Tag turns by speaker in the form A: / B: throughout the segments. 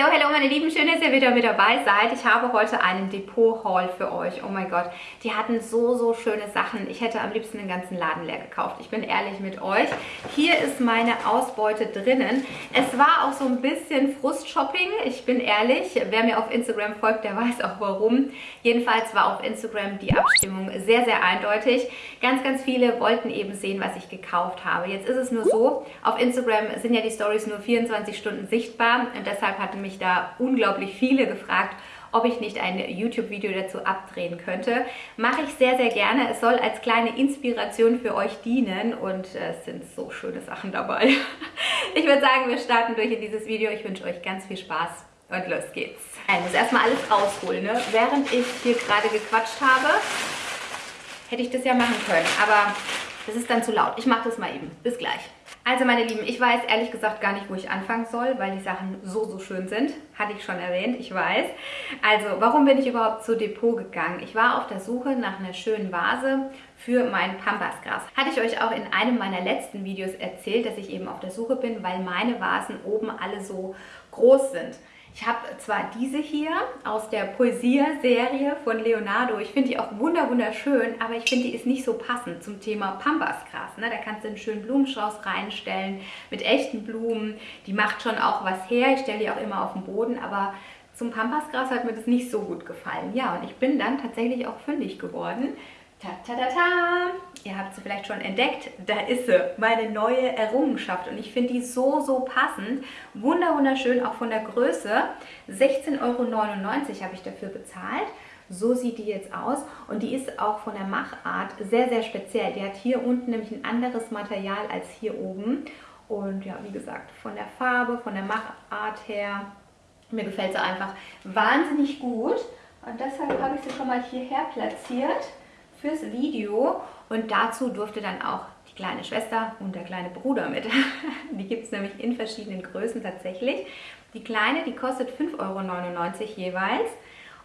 A: Hallo, hallo meine Lieben, schön, dass ihr wieder mit dabei seid. Ich habe heute einen Depot-Haul für euch. Oh mein Gott, die hatten so, so schöne Sachen. Ich hätte am liebsten den ganzen Laden leer gekauft. Ich bin ehrlich mit euch. Hier ist meine Ausbeute drinnen. Es war auch so ein bisschen Frust-Shopping. Ich bin ehrlich, wer mir auf Instagram folgt, der weiß auch warum. Jedenfalls war auf Instagram die Abstimmung sehr, sehr eindeutig. Ganz, ganz viele wollten eben sehen, was ich gekauft habe. Jetzt ist es nur so, auf Instagram sind ja die Stories nur 24 Stunden sichtbar und deshalb hatten mich da unglaublich viele gefragt, ob ich nicht ein YouTube-Video dazu abdrehen könnte. Mache ich sehr, sehr gerne. Es soll als kleine Inspiration für euch dienen und äh, es sind so schöne Sachen dabei. Ich würde sagen, wir starten durch in dieses Video. Ich wünsche euch ganz viel Spaß und los geht's. Ich muss erstmal alles rausholen. Ne? Während ich hier gerade gequatscht habe, hätte ich das ja machen können, aber das ist dann zu laut. Ich mache das mal eben. Bis gleich. Also meine Lieben, ich weiß ehrlich gesagt gar nicht, wo ich anfangen soll, weil die Sachen so, so schön sind. Hatte ich schon erwähnt, ich weiß. Also, warum bin ich überhaupt zu Depot gegangen? Ich war auf der Suche nach einer schönen Vase für mein Pampasgras. Hatte ich euch auch in einem meiner letzten Videos erzählt, dass ich eben auf der Suche bin, weil meine Vasen oben alle so groß sind. Ich habe zwar diese hier aus der Poesia-Serie von Leonardo. Ich finde die auch wunderschön, aber ich finde, die ist nicht so passend zum Thema Pambasgras. Ne? Da kannst du einen schönen Blumenstrauß reinstellen mit echten Blumen. Die macht schon auch was her. Ich stelle die auch immer auf den Boden, aber zum Pampasgras hat mir das nicht so gut gefallen. Ja, und ich bin dann tatsächlich auch fündig geworden. Ta, ta, ta, ta. Ihr habt sie vielleicht schon entdeckt, da ist sie, meine neue Errungenschaft und ich finde die so, so passend. Wunder, wunderschön, auch von der Größe. 16,99 Euro habe ich dafür bezahlt. So sieht die jetzt aus und die ist auch von der Machart sehr, sehr speziell. Die hat hier unten nämlich ein anderes Material als hier oben und ja, wie gesagt, von der Farbe, von der Machart her, mir gefällt sie einfach wahnsinnig gut und deshalb habe ich sie schon mal hierher platziert fürs Video und dazu durfte dann auch die kleine Schwester und der kleine Bruder mit. Die gibt es nämlich in verschiedenen Größen tatsächlich. Die kleine, die kostet 5,99 Euro jeweils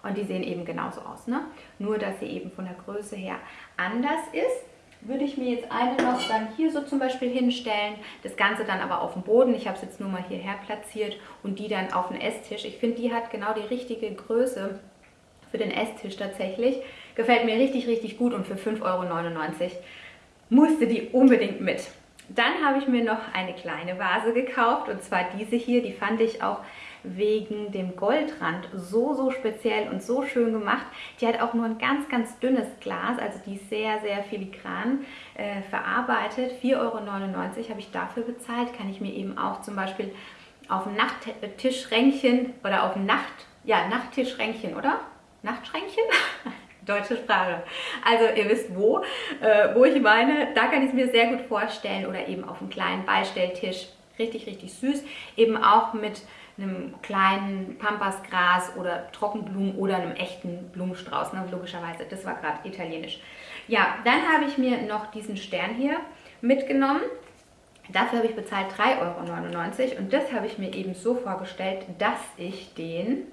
A: und die sehen eben genauso aus. Ne? Nur, dass sie eben von der Größe her anders ist würde ich mir jetzt eine noch dann hier so zum Beispiel hinstellen, das Ganze dann aber auf dem Boden. Ich habe es jetzt nur mal hierher platziert und die dann auf den Esstisch. Ich finde, die hat genau die richtige Größe für den Esstisch tatsächlich. Gefällt mir richtig, richtig gut und für 5,99 Euro musste die unbedingt mit. Dann habe ich mir noch eine kleine Vase gekauft und zwar diese hier. Die fand ich auch wegen dem Goldrand so, so speziell und so schön gemacht. Die hat auch nur ein ganz, ganz dünnes Glas, also die ist sehr, sehr filigran äh, verarbeitet. 4,99 Euro habe ich dafür bezahlt. Kann ich mir eben auch zum Beispiel auf dem Nachttischränkchen oder auf dem Nacht, ja, Nachttischränkchen, oder? Nachtschränkchen? Deutsche Sprache. Also ihr wisst wo, äh, wo ich meine. Da kann ich es mir sehr gut vorstellen oder eben auf einem kleinen Beistelltisch. Richtig, richtig süß. Eben auch mit einem kleinen Pampasgras oder Trockenblumen oder einem echten Blumenstrauß, ne? logischerweise. Das war gerade italienisch. Ja, dann habe ich mir noch diesen Stern hier mitgenommen. Dafür habe ich bezahlt 3,99 Euro und das habe ich mir eben so vorgestellt, dass ich den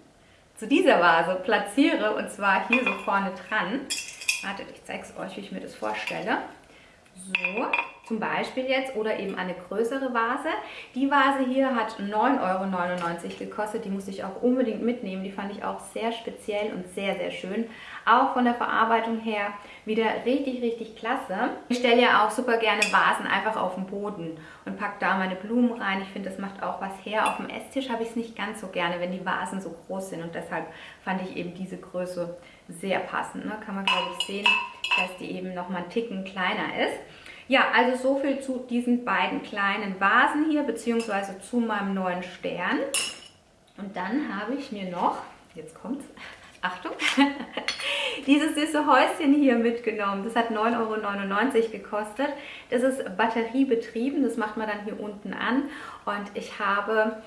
A: zu dieser Vase platziere und zwar hier so vorne dran. Wartet, ich zeige es euch, wie ich mir das vorstelle. So, zum Beispiel jetzt oder eben eine größere Vase. Die Vase hier hat 9,99 Euro gekostet. Die musste ich auch unbedingt mitnehmen. Die fand ich auch sehr speziell und sehr, sehr schön. Auch von der Verarbeitung her wieder richtig, richtig klasse. Ich stelle ja auch super gerne Vasen einfach auf den Boden und packe da meine Blumen rein. Ich finde, das macht auch was her. Auf dem Esstisch habe ich es nicht ganz so gerne, wenn die Vasen so groß sind. Und deshalb fand ich eben diese Größe sehr passend. Ne? Kann man, glaube ich, sehen, dass die eben noch mal einen Ticken kleiner ist. Ja, also so viel zu diesen beiden kleinen Vasen hier, beziehungsweise zu meinem neuen Stern. Und dann habe ich mir noch, jetzt kommt's, Achtung, dieses süße Häuschen hier mitgenommen. Das hat 9,99 Euro gekostet. Das ist batteriebetrieben, das macht man dann hier unten an. Und ich habe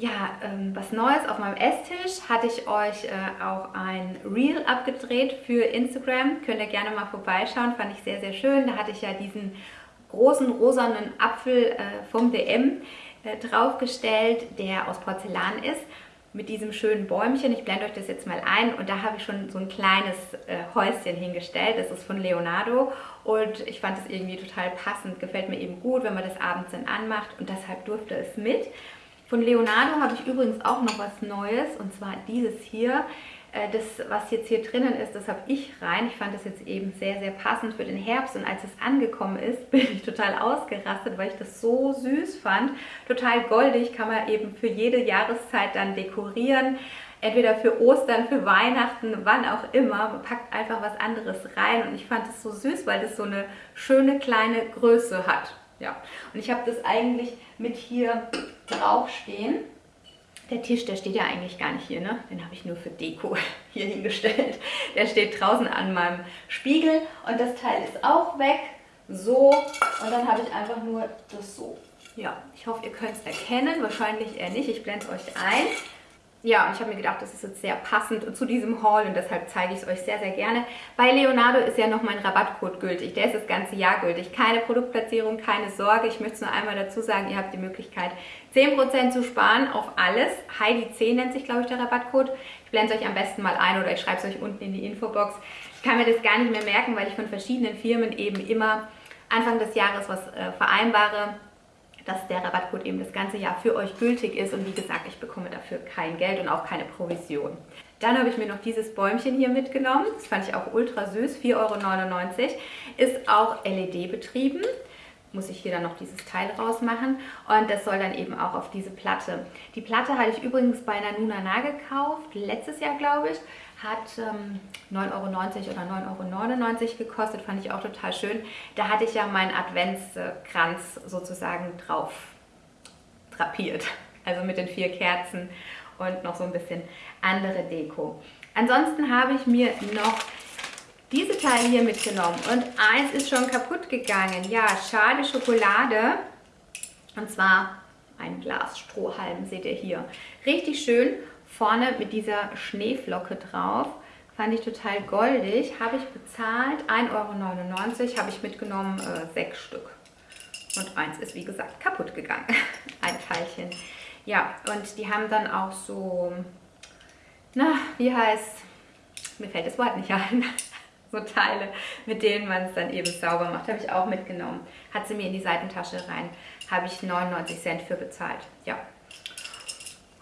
A: ja, ähm, was Neues auf meinem Esstisch hatte ich euch äh, auch ein Reel abgedreht für Instagram. Könnt ihr gerne mal vorbeischauen, fand ich sehr, sehr schön. Da hatte ich ja diesen großen rosanen Apfel äh, vom DM äh, draufgestellt, der aus Porzellan ist mit diesem schönen Bäumchen. Ich blende euch das jetzt mal ein und da habe ich schon so ein kleines äh, Häuschen hingestellt. Das ist von Leonardo und ich fand es irgendwie total passend. Gefällt mir eben gut, wenn man das abends dann anmacht und deshalb durfte es mit. Von Leonardo habe ich übrigens auch noch was Neues und zwar dieses hier. Äh, das, was jetzt hier drinnen ist, das habe ich rein. Ich fand das jetzt eben sehr, sehr passend für den Herbst. Und als es angekommen ist, bin ich total ausgerastet, weil ich das so süß fand. Total goldig, kann man eben für jede Jahreszeit dann dekorieren. Entweder für Ostern, für Weihnachten, wann auch immer. Man packt einfach was anderes rein. Und ich fand es so süß, weil das so eine schöne kleine Größe hat. Ja, und ich habe das eigentlich mit hier draufstehen. Der Tisch, der steht ja eigentlich gar nicht hier, ne? Den habe ich nur für Deko hier hingestellt. Der steht draußen an meinem Spiegel und das Teil ist auch weg. So, und dann habe ich einfach nur das so. Ja, ich hoffe, ihr könnt es erkennen. Wahrscheinlich eher nicht. Ich blende es euch ein. Ja, und ich habe mir gedacht, das ist jetzt sehr passend zu diesem Haul und deshalb zeige ich es euch sehr, sehr gerne. Bei Leonardo ist ja noch mein Rabattcode gültig. Der ist das ganze Jahr gültig. Keine Produktplatzierung, keine Sorge. Ich möchte es nur einmal dazu sagen, ihr habt die Möglichkeit, 10% zu sparen auf alles. Heidi 10 nennt sich, glaube ich, der Rabattcode. Ich blende es euch am besten mal ein oder ich schreibe es euch unten in die Infobox. Ich kann mir das gar nicht mehr merken, weil ich von verschiedenen Firmen eben immer Anfang des Jahres was äh, vereinbare dass der Rabattcode eben das ganze Jahr für euch gültig ist und wie gesagt, ich bekomme dafür kein Geld und auch keine Provision. Dann habe ich mir noch dieses Bäumchen hier mitgenommen. Das fand ich auch ultra süß, 4,99 Euro. Ist auch LED betrieben. Muss ich hier dann noch dieses Teil rausmachen. Und das soll dann eben auch auf diese Platte. Die Platte hatte ich übrigens bei Nanunana gekauft, letztes Jahr glaube ich hat ähm, 9,90 Euro oder 9,99 Euro gekostet, fand ich auch total schön. Da hatte ich ja meinen Adventskranz sozusagen drauf drapiert, also mit den vier Kerzen und noch so ein bisschen andere Deko. Ansonsten habe ich mir noch diese Teile hier mitgenommen und eins ist schon kaputt gegangen. Ja, schade Schokolade und zwar ein Glas Strohhalm, seht ihr hier. Richtig schön vorne mit dieser Schneeflocke drauf. Fand ich total goldig. Habe ich bezahlt. 1,99 Euro habe ich mitgenommen, äh, sechs Stück. Und eins ist, wie gesagt, kaputt gegangen. Ein Teilchen. Ja, und die haben dann auch so, na, wie heißt, mir fällt das Wort nicht ein, so Teile, mit denen man es dann eben sauber macht. Habe ich auch mitgenommen. Hat sie mir in die Seitentasche rein. Habe ich 99 Cent für bezahlt. Ja,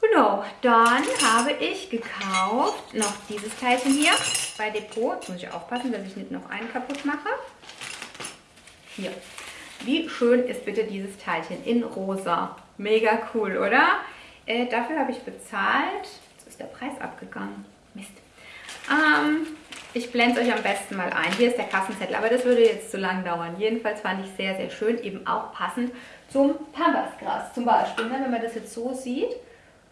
A: Genau, dann habe ich gekauft noch dieses Teilchen hier bei Depot. Jetzt muss ich aufpassen, dass ich nicht noch einen kaputt mache. Hier. Wie schön ist bitte dieses Teilchen in rosa. Mega cool, oder? Äh, dafür habe ich bezahlt. Jetzt ist der Preis abgegangen. Mist. Ich blende es euch am besten mal ein. Hier ist der Kassenzettel, aber das würde jetzt zu lang dauern. Jedenfalls fand ich sehr, sehr schön. Eben auch passend zum Pambasgras zum Beispiel. Ne? Wenn man das jetzt so sieht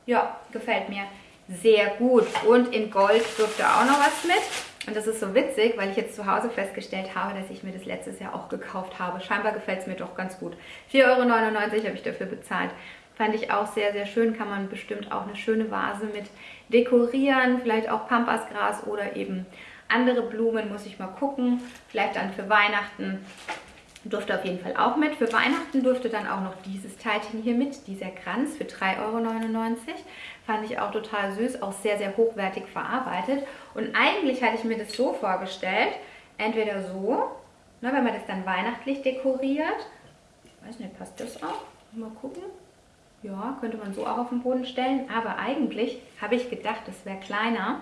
A: ja, gefällt mir sehr gut. Und in Gold dürfte auch noch was mit. Und das ist so witzig, weil ich jetzt zu Hause festgestellt habe, dass ich mir das letztes Jahr auch gekauft habe. Scheinbar gefällt es mir doch ganz gut. 4,99 Euro habe ich dafür bezahlt. Fand ich auch sehr, sehr schön. Kann man bestimmt auch eine schöne Vase mit dekorieren. Vielleicht auch Pampasgras oder eben andere Blumen. Muss ich mal gucken. Vielleicht dann für Weihnachten durfte auf jeden Fall auch mit. Für Weihnachten durfte dann auch noch dieses Teilchen hier mit, dieser Kranz für 3,99 Euro. Fand ich auch total süß, auch sehr, sehr hochwertig verarbeitet. Und eigentlich hatte ich mir das so vorgestellt, entweder so, ne, wenn man das dann weihnachtlich dekoriert. Ich weiß nicht, passt das auch? Mal gucken. Ja, könnte man so auch auf den Boden stellen. Aber eigentlich habe ich gedacht, das wäre kleiner.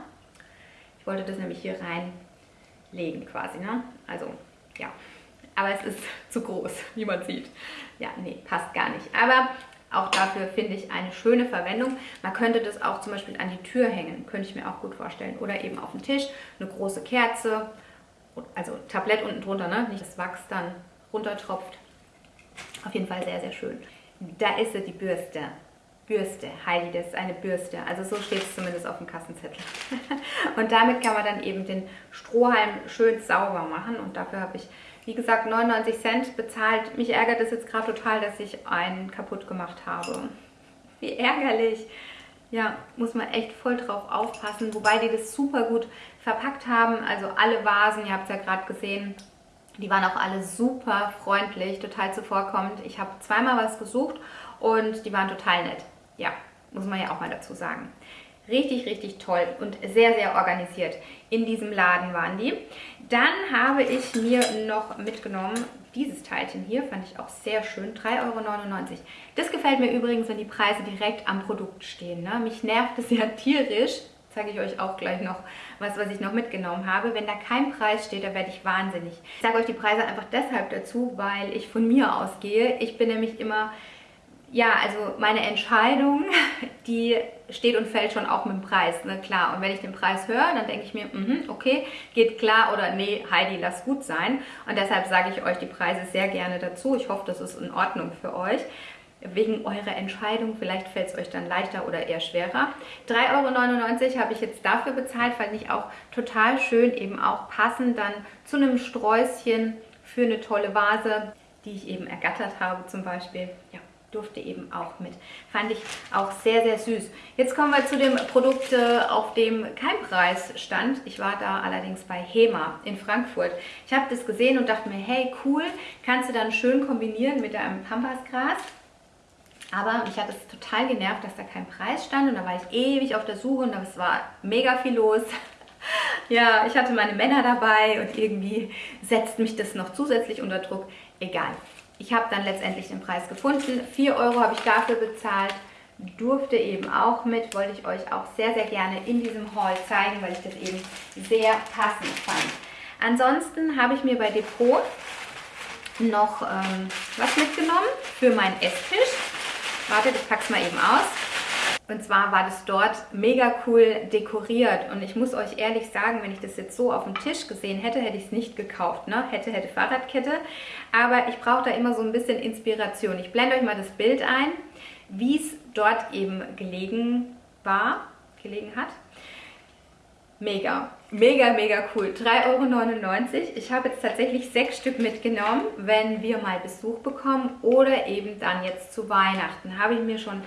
A: Ich wollte das nämlich hier reinlegen quasi. Ne? Also, ja aber es ist zu groß, wie man sieht. Ja, nee, passt gar nicht. Aber auch dafür finde ich eine schöne Verwendung. Man könnte das auch zum Beispiel an die Tür hängen, könnte ich mir auch gut vorstellen. Oder eben auf den Tisch, eine große Kerze, also Tablett unten drunter, ne? nicht das Wachs dann runtertropft. Auf jeden Fall sehr, sehr schön. Da ist sie, die Bürste. Bürste, Heidi, das ist eine Bürste. Also so steht es zumindest auf dem Kassenzettel. und damit kann man dann eben den Strohhalm schön sauber machen. Und dafür habe ich wie gesagt, 99 Cent bezahlt. Mich ärgert es jetzt gerade total, dass ich einen kaputt gemacht habe. Wie ärgerlich. Ja, muss man echt voll drauf aufpassen. Wobei die das super gut verpackt haben. Also alle Vasen, ihr habt es ja gerade gesehen, die waren auch alle super freundlich, total zuvorkommend. Ich habe zweimal was gesucht und die waren total nett. Ja, muss man ja auch mal dazu sagen. Richtig, richtig toll und sehr, sehr organisiert. In diesem Laden waren die. Dann habe ich mir noch mitgenommen dieses Teilchen hier, fand ich auch sehr schön, 3,99 Euro. Das gefällt mir übrigens, wenn die Preise direkt am Produkt stehen. Ne? Mich nervt es ja tierisch, zeige ich euch auch gleich noch was, was ich noch mitgenommen habe. Wenn da kein Preis steht, da werde ich wahnsinnig. Ich sage euch die Preise einfach deshalb dazu, weil ich von mir ausgehe. Ich bin nämlich immer ja, also meine Entscheidung, die steht und fällt schon auch mit dem Preis, ne, klar. Und wenn ich den Preis höre, dann denke ich mir, mh, okay, geht klar oder nee, Heidi, lass gut sein. Und deshalb sage ich euch die Preise sehr gerne dazu. Ich hoffe, das ist in Ordnung für euch. Wegen eurer Entscheidung, vielleicht fällt es euch dann leichter oder eher schwerer. 3,99 Euro habe ich jetzt dafür bezahlt, fand ich auch total schön, eben auch passend dann zu einem Sträußchen für eine tolle Vase, die ich eben ergattert habe zum Beispiel. Ja, durfte eben auch mit. Fand ich auch sehr, sehr süß. Jetzt kommen wir zu dem Produkt, äh, auf dem kein Preis stand. Ich war da allerdings bei HEMA in Frankfurt. Ich habe das gesehen und dachte mir, hey, cool, kannst du dann schön kombinieren mit deinem Pampasgras. Aber mich hat es total genervt, dass da kein Preis stand und da war ich ewig auf der Suche und es war mega viel los. ja, ich hatte meine Männer dabei und irgendwie setzt mich das noch zusätzlich unter Druck. Egal. Ich habe dann letztendlich den Preis gefunden. 4 Euro habe ich dafür bezahlt. Durfte eben auch mit, wollte ich euch auch sehr, sehr gerne in diesem Haul zeigen, weil ich das eben sehr passend fand. Ansonsten habe ich mir bei Depot noch ähm, was mitgenommen für meinen Esstisch. Wartet, ich packe es mal eben aus. Und zwar war das dort mega cool dekoriert. Und ich muss euch ehrlich sagen, wenn ich das jetzt so auf dem Tisch gesehen hätte, hätte ich es nicht gekauft. Ne? Hätte, hätte Fahrradkette. Aber ich brauche da immer so ein bisschen Inspiration. Ich blende euch mal das Bild ein, wie es dort eben gelegen war, gelegen hat. Mega, mega, mega cool. 3,99 Euro. Ich habe jetzt tatsächlich sechs Stück mitgenommen, wenn wir mal Besuch bekommen oder eben dann jetzt zu Weihnachten. Habe ich mir schon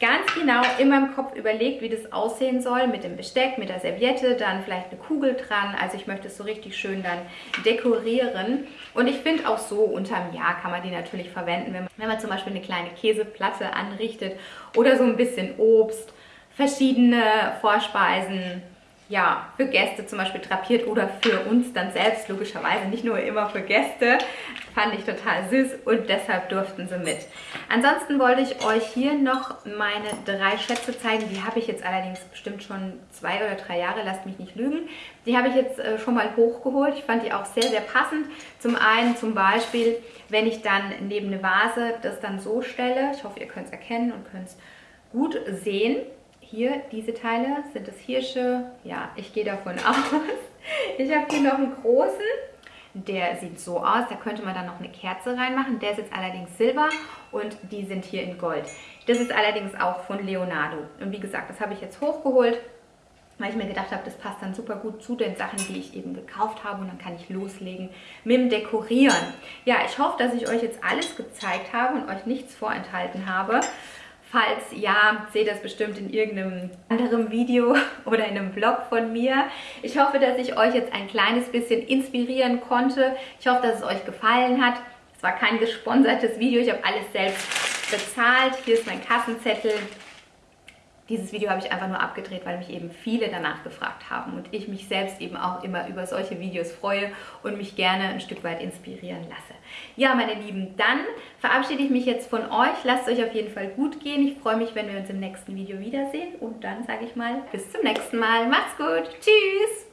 A: ganz genau in meinem Kopf überlegt, wie das aussehen soll mit dem Besteck, mit der Serviette, dann vielleicht eine Kugel dran. Also ich möchte es so richtig schön dann dekorieren. Und ich finde auch so unterm Jahr kann man die natürlich verwenden, wenn man, wenn man zum Beispiel eine kleine Käseplatte anrichtet oder so ein bisschen Obst, verschiedene Vorspeisen, ja, für Gäste zum Beispiel drapiert oder für uns dann selbst, logischerweise, nicht nur immer für Gäste. Fand ich total süß und deshalb durften sie mit. Ansonsten wollte ich euch hier noch meine drei Schätze zeigen. Die habe ich jetzt allerdings bestimmt schon zwei oder drei Jahre, lasst mich nicht lügen. Die habe ich jetzt äh, schon mal hochgeholt. Ich fand die auch sehr, sehr passend. Zum einen zum Beispiel, wenn ich dann neben eine Vase das dann so stelle. Ich hoffe, ihr könnt es erkennen und könnt es gut sehen hier, diese Teile, sind es Hirsche? Ja, ich gehe davon aus. Ich habe hier noch einen großen, der sieht so aus, da könnte man dann noch eine Kerze reinmachen. Der ist jetzt allerdings silber und die sind hier in Gold. Das ist allerdings auch von Leonardo. Und wie gesagt, das habe ich jetzt hochgeholt, weil ich mir gedacht habe, das passt dann super gut zu den Sachen, die ich eben gekauft habe und dann kann ich loslegen mit dem Dekorieren. Ja, ich hoffe, dass ich euch jetzt alles gezeigt habe und euch nichts vorenthalten habe. Falls ja, seht das bestimmt in irgendeinem anderen Video oder in einem Vlog von mir. Ich hoffe, dass ich euch jetzt ein kleines bisschen inspirieren konnte. Ich hoffe, dass es euch gefallen hat. Es war kein gesponsertes Video, ich habe alles selbst bezahlt. Hier ist mein Kassenzettel. Dieses Video habe ich einfach nur abgedreht, weil mich eben viele danach gefragt haben und ich mich selbst eben auch immer über solche Videos freue und mich gerne ein Stück weit inspirieren lasse. Ja, meine Lieben, dann verabschiede ich mich jetzt von euch. Lasst es euch auf jeden Fall gut gehen. Ich freue mich, wenn wir uns im nächsten Video wiedersehen und dann sage ich mal bis zum nächsten Mal. Macht's gut. Tschüss.